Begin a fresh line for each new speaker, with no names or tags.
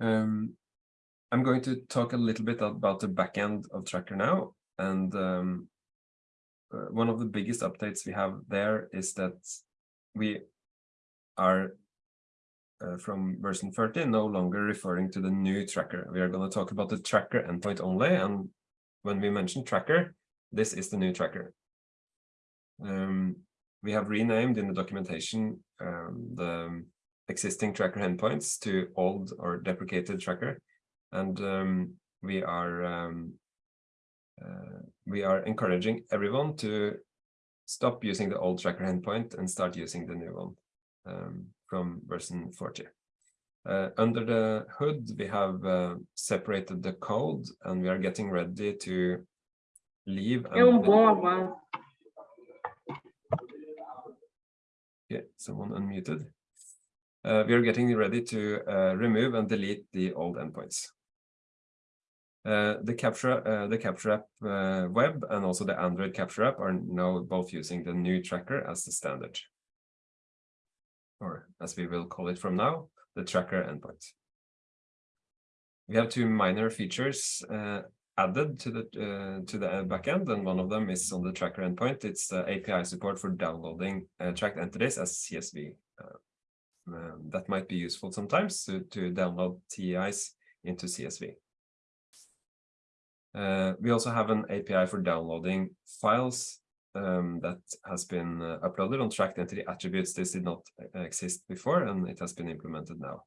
Um, I'm going to talk a little bit about the backend of Tracker now. And um, uh, one of the biggest updates we have there is that we are uh, from version 30 no longer referring to the new tracker. We are going to talk about the tracker endpoint only. And when we mention tracker, this is the new tracker. Um, we have renamed in the documentation um, the existing tracker endpoints to old or deprecated tracker. And um, we are um, uh, we are encouraging everyone to stop using the old tracker endpoint and start using the new one um, from version 40. Uh, under the hood, we have uh, separated the code and we are getting ready to leave.
É um bom avanço.
Yeah, someone unmuted. Uh, we are getting ready to uh, remove and delete the old endpoints. Uh, the capture uh, the capture app uh, web and also the Android capture app are now both using the new tracker as the standard, or as we will call it from now, the tracker endpoint. We have two minor features uh, added to the uh, to the backend, and one of them is on the tracker endpoint. It's the API support for downloading tracked entities as CSV. Um, that might be useful sometimes to, to download TEIs into CSV. Uh, we also have an API for downloading files um, that has been uh, uploaded on tracked entity attributes. This did not uh, exist before, and it has been implemented now.